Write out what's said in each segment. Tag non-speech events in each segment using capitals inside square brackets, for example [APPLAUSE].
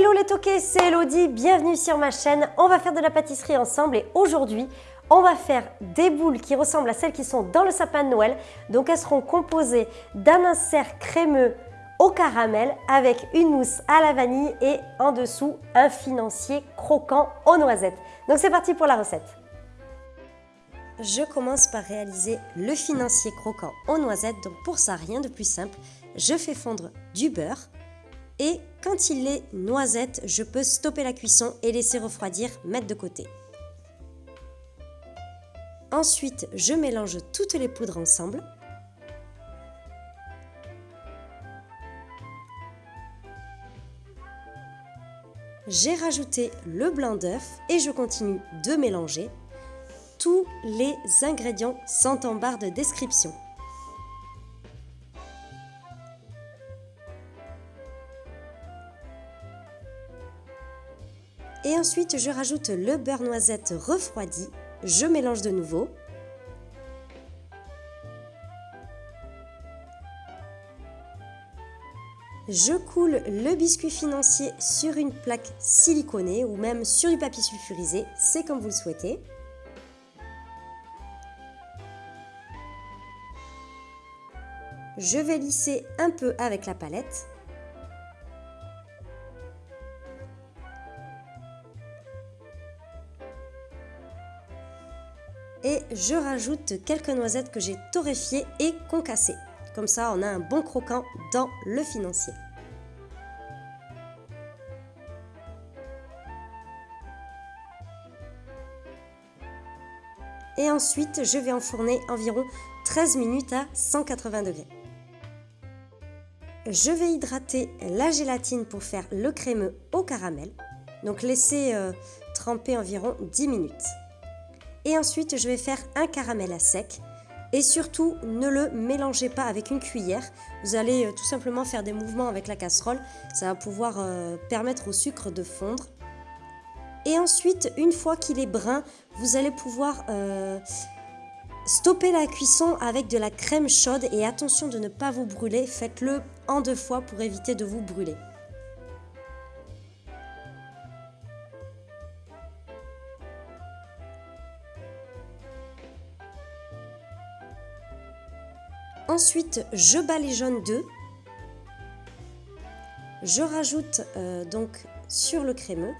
Hello les toqués, c'est Elodie, bienvenue sur ma chaîne. On va faire de la pâtisserie ensemble et aujourd'hui, on va faire des boules qui ressemblent à celles qui sont dans le sapin de Noël. Donc elles seront composées d'un insert crémeux au caramel avec une mousse à la vanille et en dessous un financier croquant aux noisettes. Donc c'est parti pour la recette. Je commence par réaliser le financier croquant aux noisettes. Donc pour ça, rien de plus simple. Je fais fondre du beurre et quand il est noisette, je peux stopper la cuisson et laisser refroidir, mettre de côté. Ensuite, je mélange toutes les poudres ensemble. J'ai rajouté le blanc d'œuf et je continue de mélanger. Tous les ingrédients sont en barre de description. Et ensuite, je rajoute le beurre noisette refroidi. Je mélange de nouveau. Je coule le biscuit financier sur une plaque siliconée ou même sur du papier sulfurisé, c'est comme vous le souhaitez. Je vais lisser un peu avec la palette. Et je rajoute quelques noisettes que j'ai torréfiées et concassées. Comme ça, on a un bon croquant dans le financier. Et ensuite, je vais enfourner environ 13 minutes à 180 degrés. Je vais hydrater la gélatine pour faire le crémeux au caramel. Donc laisser euh, tremper environ 10 minutes. Et ensuite, je vais faire un caramel à sec. Et surtout, ne le mélangez pas avec une cuillère. Vous allez euh, tout simplement faire des mouvements avec la casserole. Ça va pouvoir euh, permettre au sucre de fondre. Et ensuite, une fois qu'il est brun, vous allez pouvoir euh, stopper la cuisson avec de la crème chaude. Et attention de ne pas vous brûler. Faites-le en deux fois pour éviter de vous brûler. Ensuite, je bats les jaunes d'œufs. Je rajoute euh, donc sur le crémeux.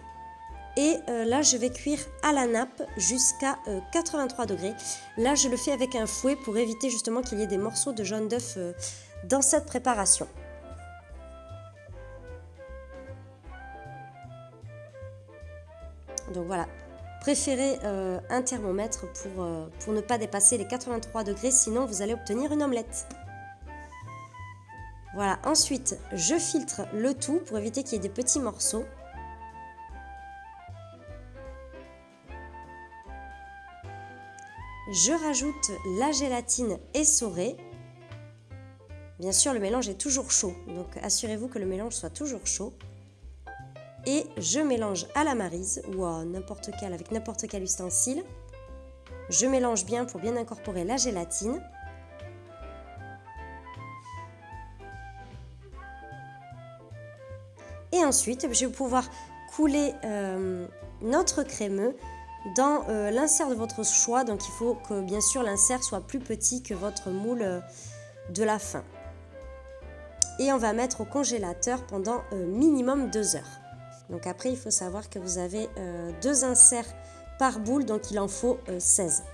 Et euh, là, je vais cuire à la nappe jusqu'à 83 euh, degrés. Là, je le fais avec un fouet pour éviter justement qu'il y ait des morceaux de jaune d'œuf dans cette préparation. Donc voilà, Préférez euh, un thermomètre pour, euh, pour ne pas dépasser les 83 degrés, sinon vous allez obtenir une omelette. Voilà, ensuite je filtre le tout pour éviter qu'il y ait des petits morceaux. Je rajoute la gélatine essorée. Bien sûr, le mélange est toujours chaud, donc assurez-vous que le mélange soit toujours chaud et je mélange à la marise ou à n'importe quel avec n'importe quel ustensile. Je mélange bien pour bien incorporer la gélatine. Et ensuite, je vais pouvoir couler euh, notre crémeux dans euh, l'insert de votre choix. Donc il faut que bien sûr l'insert soit plus petit que votre moule euh, de la fin. Et on va mettre au congélateur pendant minimum 2 heures. Donc après, il faut savoir que vous avez euh, deux inserts par boule, donc il en faut 16. Euh,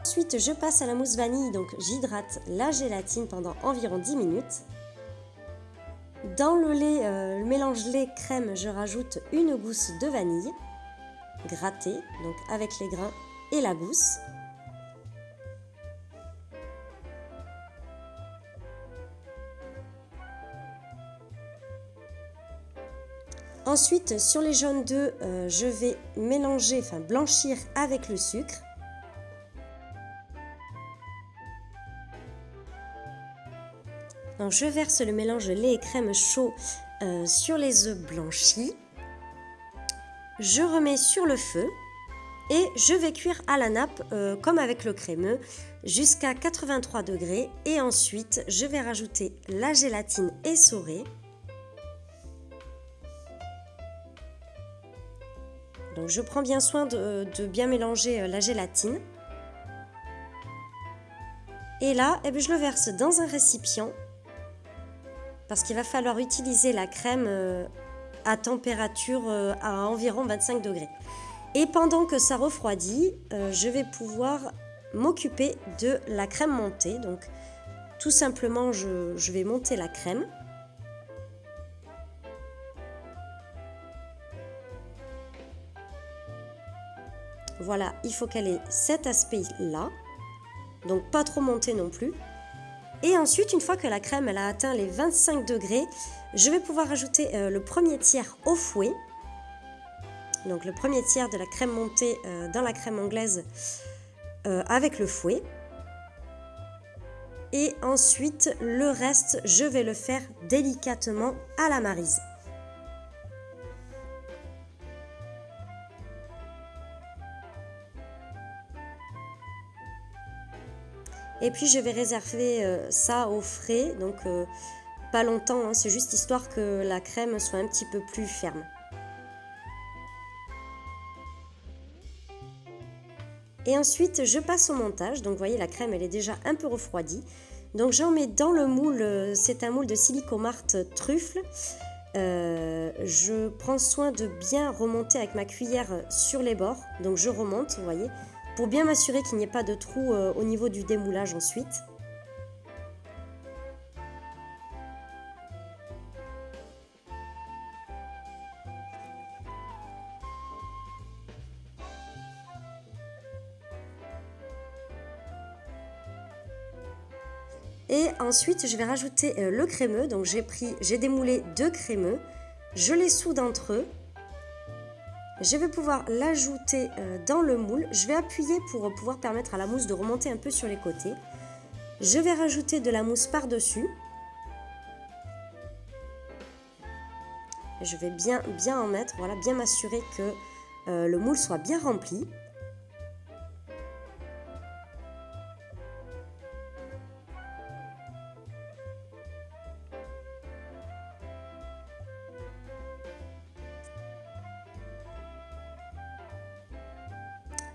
Ensuite, je passe à la mousse vanille, donc j'hydrate la gélatine pendant environ 10 minutes. Dans le lait, euh, le mélange lait-crème, je rajoute une gousse de vanille grattée, donc avec les grains et la gousse. Ensuite, sur les jaunes d'œufs, euh, je vais mélanger, enfin blanchir avec le sucre. Je verse le mélange lait et crème chaud euh, sur les œufs blanchis. Je remets sur le feu et je vais cuire à la nappe euh, comme avec le crémeux jusqu'à 83 degrés et ensuite je vais rajouter la gélatine essorée Donc je prends bien soin de, bien mélanger euh, la gélatine. Et là, eh bien, je le verse dans un récipient parce qu'il va falloir utiliser la crème euh, à température euh, à environ 25 degrés. Et pendant que ça refroidit, je vais pouvoir m'occuper de la crème montée. Donc tout simplement, je vais monter la crème. Voilà, il faut qu'elle ait cet aspect-là. Donc pas trop montée non plus. Et ensuite, une fois que la crème a atteint les 25 degrés, je vais pouvoir ajouter euh, le premier tiers au fouet. Donc le premier tiers de la crème montée euh, dans la crème anglaise euh, avec le fouet. Et ensuite, le reste, je vais le faire délicatement à la marise. Et puis je vais réserver euh, ça au frais, donc euh, pas longtemps, hein. c'est juste histoire que la crème soit un petit peu plus ferme. Et ensuite, je passe au montage. Donc, vous voyez, la crème, elle est déjà un peu refroidie. Donc, j'en mets dans le moule. Euh, c'est un moule de silicomart truffle. je prends soin de bien remonter avec ma cuillère sur les bords. Donc, je remonte, vous voyez pour bien m'assurer qu'il n'y ait pas de trou euh, au niveau du démoulage ensuite. Et ensuite, je vais rajouter euh, le crémeux. Donc j'ai pris, j'ai démoulé deux crémeux. Je les soude entre eux. Je vais pouvoir l'ajouter euh, dans le moule. Je vais appuyer pour pouvoir permettre à la mousse de remonter un peu sur les côtés. Je vais rajouter de la mousse par-dessus. Je vais bien, bien en mettre, bien m'assurer que euh, le moule soit bien rempli.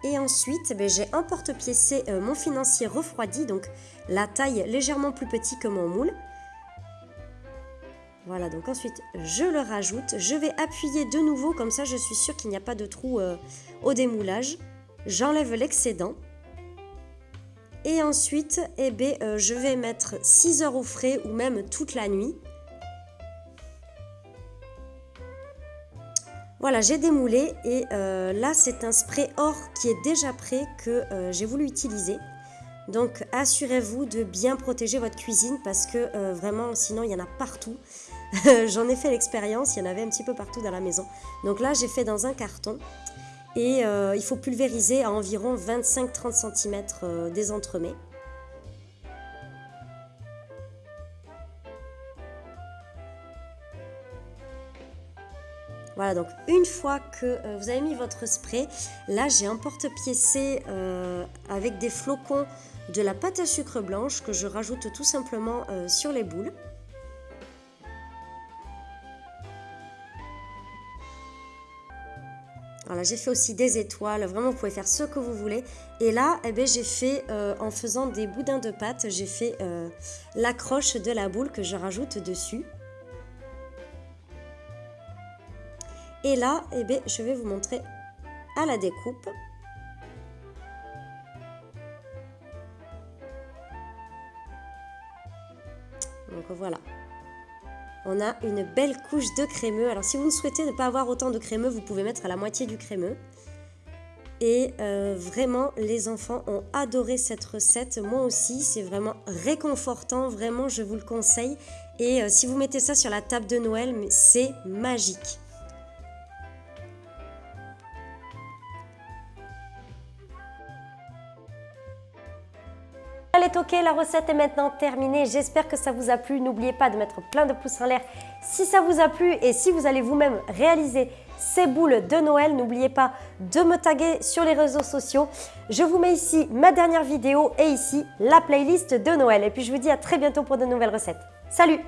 Et ensuite, ben, j'ai un porte-piécé euh, mon financier refroidi, donc la taille légèrement plus petite que mon moule. Voilà, donc ensuite je le rajoute. Je vais appuyer de nouveau, comme ça je suis sûre qu'il n'y a pas de trou euh, au démoulage. J'enlève l'excédent. Et ensuite, eh ben, euh, je vais mettre 6 heures au frais ou même toute la nuit. Voilà, j'ai démoulé et euh, là c'est un spray or qui est déjà prêt que euh, j'ai voulu utiliser. Donc assurez-vous de bien protéger votre cuisine parce que euh, vraiment sinon il y en a partout. [LAUGHS] J'en ai fait l'expérience, il y en avait un petit peu partout dans la maison. Donc là j'ai fait dans un carton et il faut pulvériser à environ 25-30 cm des entremets. Voilà, donc une fois que euh, vous avez mis votre spray, là j'ai un porte-piécé euh, avec des flocons de la pâte à sucre blanche que je rajoute tout simplement euh, sur les boules. Voilà, j'ai fait aussi des étoiles, vraiment vous pouvez faire ce que vous voulez. Et là, eh ben, j'ai fait, en faisant des boudins de pâte, j'ai fait l'accroche de la boule que je rajoute dessus. Et là, eh je vais vous montrer à la découpe. Donc voilà. On a une belle couche de crémeux. Alors si vous ne souhaitez ne pas avoir autant de crémeux, vous pouvez mettre à la moitié du crémeux. Et euh, vraiment, les enfants ont adoré cette recette. Moi aussi, c'est vraiment réconfortant. Vraiment, je vous le conseille. Et euh, si vous mettez ça sur la table de Noël, c'est magique. Ok, la recette est maintenant terminée. J'espère que ça vous a plu. N'oubliez pas de mettre plein de pouces en l'air si ça vous a plu et si vous allez vous-même réaliser ces boules de Noël. N'oubliez pas de me taguer sur les réseaux sociaux. Je vous mets ici ma dernière vidéo et ici la playlist de Noël. Et puis je vous dis à très bientôt pour de nouvelles recettes. Salut